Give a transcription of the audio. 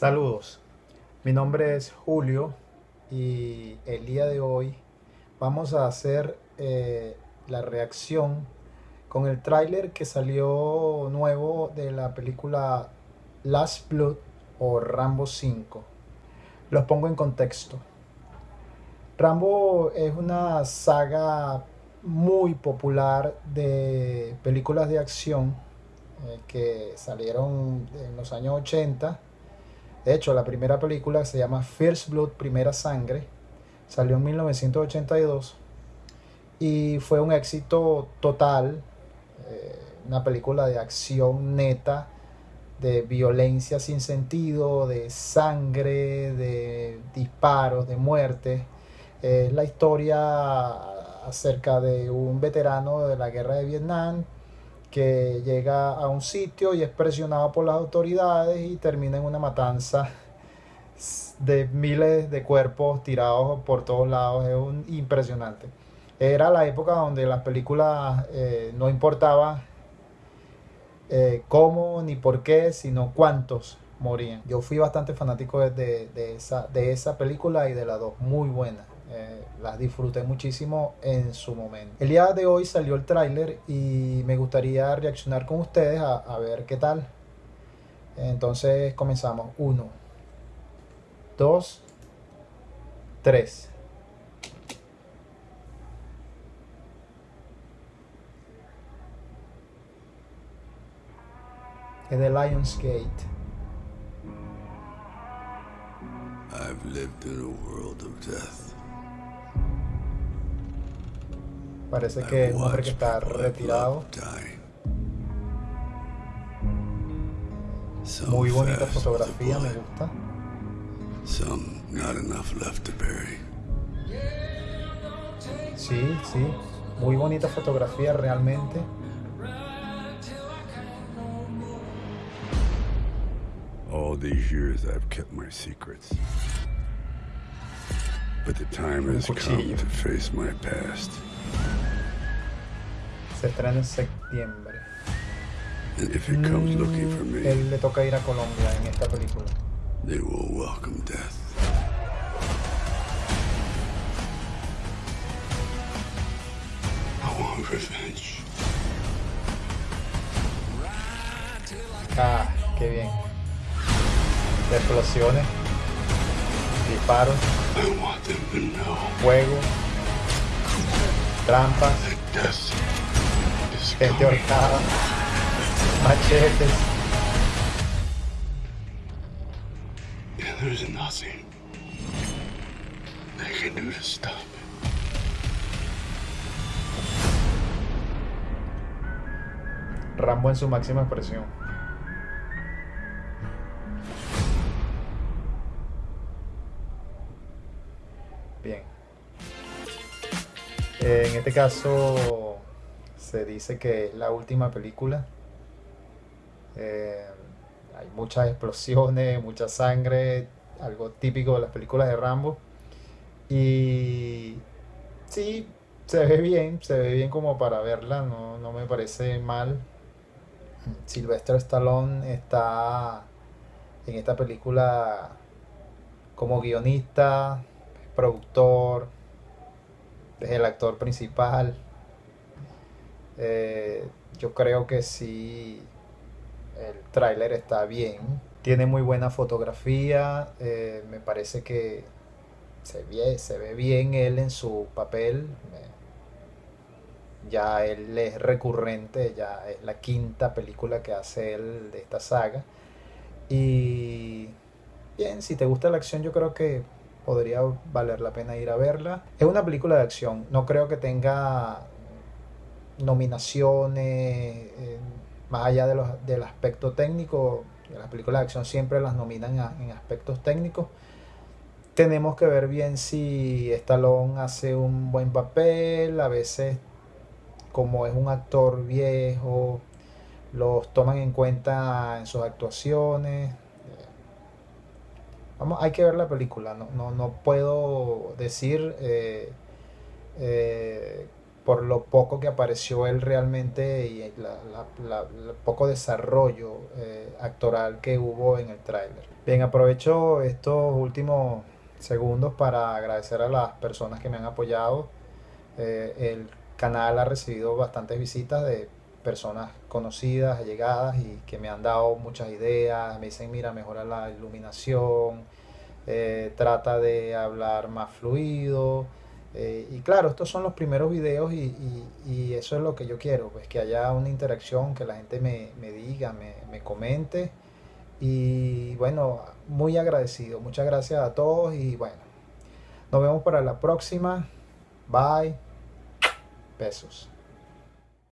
Saludos, mi nombre es Julio y el día de hoy vamos a hacer eh, la reacción con el tráiler que salió nuevo de la película Last Blood o Rambo 5. Los pongo en contexto. Rambo es una saga muy popular de películas de acción eh, que salieron en los años 80 de hecho, la primera película se llama First Blood, Primera Sangre. Salió en 1982 y fue un éxito total. Eh, una película de acción neta, de violencia sin sentido, de sangre, de disparos, de muerte. Es la historia acerca de un veterano de la guerra de Vietnam que llega a un sitio y es presionado por las autoridades y termina en una matanza de miles de cuerpos tirados por todos lados. Es un, impresionante. Era la época donde las películas eh, no importaba eh, cómo ni por qué, sino cuántos morían. Yo fui bastante fanático de, de, esa, de esa película y de las dos, muy buenas. Eh, las disfruté muchísimo en su momento. El día de hoy salió el tráiler y me gustaría reaccionar con ustedes a, ver qué tal. Entonces comenzamos. Uno, dos, tres. Es de Lionsgate. I've lived in a world of death. Parece que es un hombre que está retirado. Muy bonita fotografía, me gusta. Sí, sí, muy bonita fotografía realmente. All these years I've kept my secrets. But the time has come to face my past. Se estrena en septiembre. Mm, él le toca ir a Colombia en esta película. They will welcome death. I want revenge. Ah, qué bien. Explosiones, disparos, fuego, trampas gente ahorcada, machetes. There's nothing they can do to stop Rambo en su máxima expresión. Bien. En este caso se dice que es la última película. Eh, hay muchas explosiones, mucha sangre, algo típico de las películas de Rambo. Y sí, se ve bien, se ve bien como para verla, no, no me parece mal. Sylvester Stallone está en esta película como guionista, productor, es el actor principal. Eh, yo creo que sí, el tráiler está bien. Tiene muy buena fotografía. Eh, me parece que se ve, se ve bien él en su papel. Ya él es recurrente, ya es la quinta película que hace él de esta saga. Y bien, si te gusta la acción, yo creo que podría valer la pena ir a verla. Es una película de acción, no creo que tenga nominaciones, eh, más allá de los, del aspecto técnico, las películas de acción siempre las nominan en aspectos técnicos. Tenemos que ver bien si Stallone hace un buen papel, a veces como es un actor viejo, los toman en cuenta en sus actuaciones. vamos, hay que ver la película, no, no, no puedo decir eh, eh, por lo poco que apareció él realmente y el poco desarrollo eh, actoral que hubo en el tráiler. Bien, aprovecho estos últimos segundos para agradecer a las personas que me han apoyado. Eh, el canal ha recibido bastantes visitas de personas conocidas, allegadas y que me han dado muchas ideas. Me dicen, mira, mejora la iluminación, eh, trata de hablar más fluido. Eh, y claro, estos son los primeros videos y, y- eso es lo que yo quiero, pues que haya una interacción, que la gente me, me diga, me, me comente. Y bueno, muy agradecido. Muchas gracias a todos y bueno, nos vemos para la próxima. Bye. Besos.